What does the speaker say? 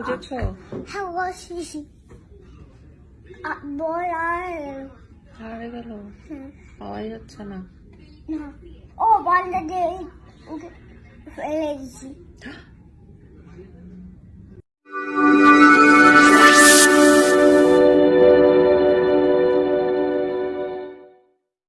이제 쳐. 하워시. 아, 뭐야. 잘해달라고. 응. 아, 알렸잖아. 어, 맞는데, 이게, 왜 이러지?